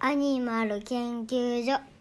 アニマル研究所。